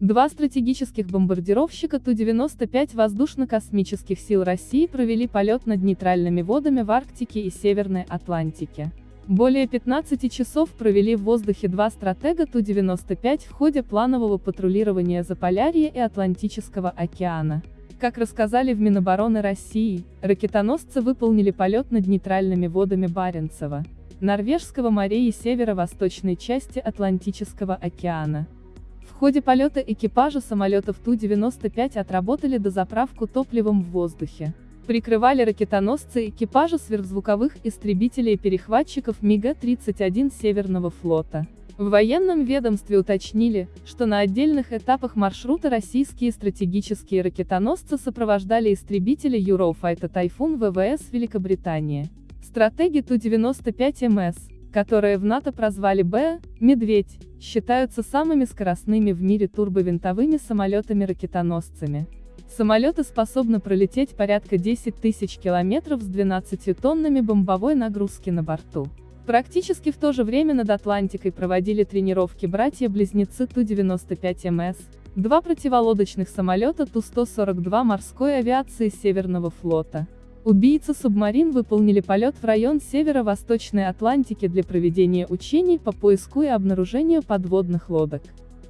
Два стратегических бомбардировщика Ту-95 воздушно-космических сил России провели полет над нейтральными водами в Арктике и Северной Атлантике. Более 15 часов провели в воздухе два стратега Ту-95 в ходе планового патрулирования Заполярья и Атлантического океана. Как рассказали в Минобороны России, ракетоносцы выполнили полет над нейтральными водами Баренцева, Норвежского моря и северо-восточной части Атлантического океана. В ходе полета экипажа самолетов Ту-95 отработали дозаправку топливом в воздухе. Прикрывали ракетоносцы экипажа сверхзвуковых истребителей-перехватчиков МиГ-31 Северного флота. В военном ведомстве уточнили, что на отдельных этапах маршрута российские стратегические ракетоносцы сопровождали истребители Eurofighter Typhoon ВВС Великобритании. Стратеги Ту-95МС, которые в НАТО прозвали Б, «Медведь», считаются самыми скоростными в мире турбовинтовыми самолетами-ракетоносцами. Самолеты способны пролететь порядка 10 тысяч километров с 12 тоннами бомбовой нагрузки на борту. Практически в то же время над Атлантикой проводили тренировки братья-близнецы Ту-95МС, два противолодочных самолета Ту-142 морской авиации Северного флота. Убийцы-субмарин выполнили полет в район северо-восточной Атлантики для проведения учений по поиску и обнаружению подводных лодок.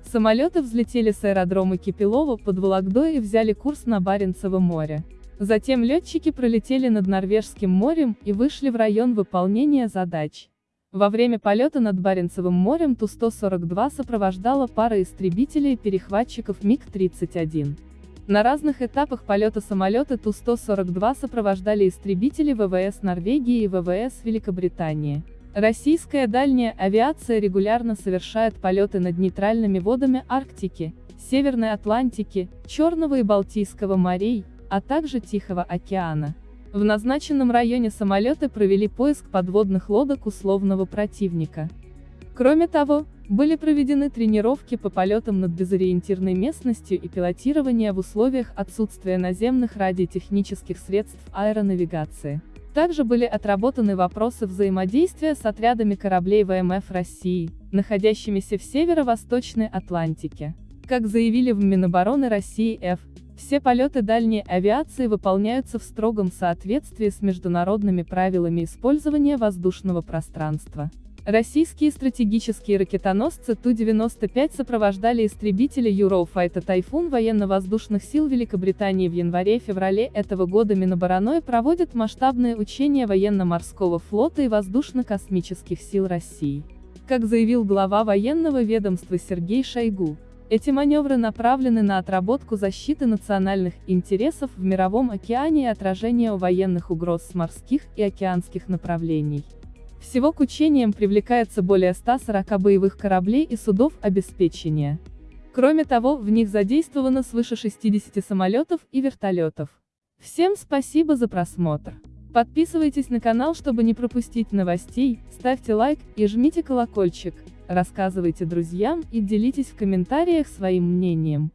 Самолеты взлетели с аэродрома Кипелова под Вологдой и взяли курс на Баренцево море. Затем летчики пролетели над Норвежским морем и вышли в район выполнения задач. Во время полета над Баренцевым морем Ту-142 сопровождала пара истребителей и перехватчиков МиГ-31. На разных этапах полета самолеты Ту-142 сопровождали истребители ВВС Норвегии и ВВС Великобритании. Российская дальняя авиация регулярно совершает полеты над нейтральными водами Арктики, Северной Атлантики, Черного и Балтийского морей, а также Тихого океана. В назначенном районе самолеты провели поиск подводных лодок условного противника. Кроме того, были проведены тренировки по полетам над безориентирной местностью и пилотирование в условиях отсутствия наземных радиотехнических средств аэронавигации. Также были отработаны вопросы взаимодействия с отрядами кораблей ВМФ России, находящимися в северо-восточной Атлантике. Как заявили в Минобороны России Ф. Все полеты дальней авиации выполняются в строгом соответствии с международными правилами использования воздушного пространства. Российские стратегические ракетоносцы Ту-95 сопровождали истребители Eurofighter Typhoon военно-воздушных сил Великобритании в январе-феврале этого года Минобороны проводит масштабные учения военно-морского флота и воздушно-космических сил России. Как заявил глава военного ведомства Сергей Шойгу, эти маневры направлены на отработку защиты национальных интересов в мировом океане и отражение военных угроз с морских и океанских направлений. Всего к учениям привлекается более 140 боевых кораблей и судов обеспечения. Кроме того, в них задействовано свыше 60 самолетов и вертолетов. Всем спасибо за просмотр. Подписывайтесь на канал, чтобы не пропустить новостей, ставьте лайк и жмите колокольчик. Рассказывайте друзьям и делитесь в комментариях своим мнением.